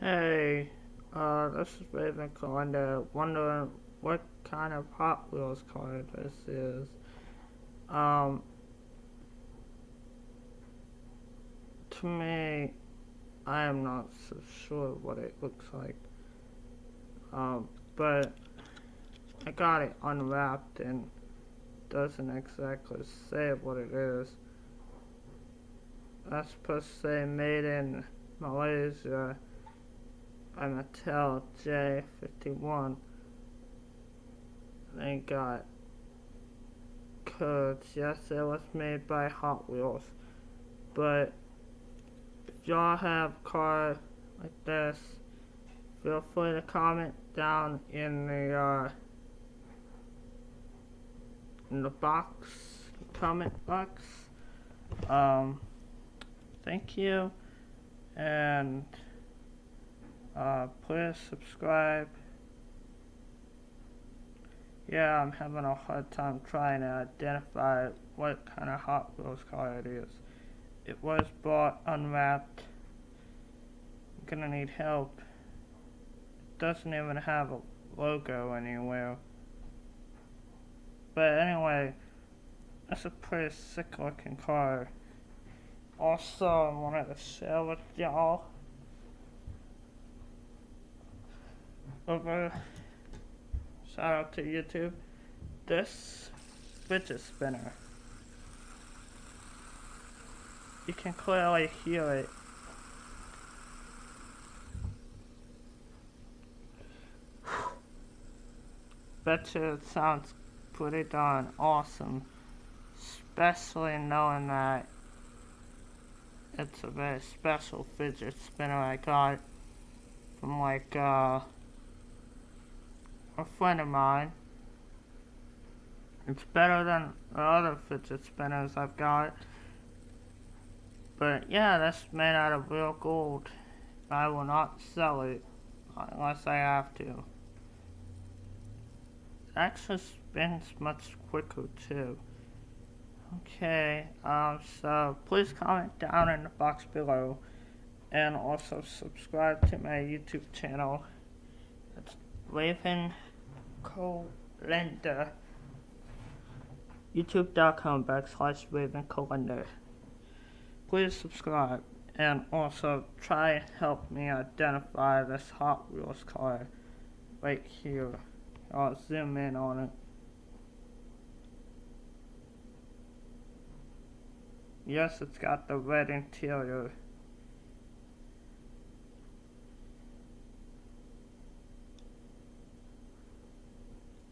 Hey, uh, this is Raven Calendar, wondering what kind of Hot Wheels car this is. Um, to me, I am not so sure what it looks like. Um, but I got it unwrapped and doesn't exactly say what it is. That's supposed to say made in Malaysia by Mattel J51. They got codes. Yes, it was made by Hot Wheels. But if y'all have a car like this, feel free to comment down in the uh, in the box, comment box. Um, thank you, and uh, please subscribe. Yeah, I'm having a hard time trying to identify what kind of Hot Wheels car it is. It was bought unwrapped. I'm gonna need help. It doesn't even have a logo anywhere. But anyway, that's a pretty sick looking car. Also, I wanted to share with y'all over shout out to YouTube this fidget spinner. You can clearly hear it. Bet you it sounds pretty darn awesome especially knowing that it's a very special fidget spinner I got from like uh a friend of mine. It's better than the other fidget spinners I've got. But yeah, that's made out of real gold. I will not sell it unless I have to. It actually spins much quicker too. Okay, um, so please comment down in the box below and also subscribe to my YouTube channel. Raven Calendar. YouTube.com backslash Raven Calendar. Please subscribe and also try and help me identify this Hot Wheels car right here. I'll zoom in on it. Yes, it's got the red interior.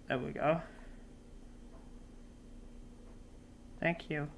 There we go. Thank you.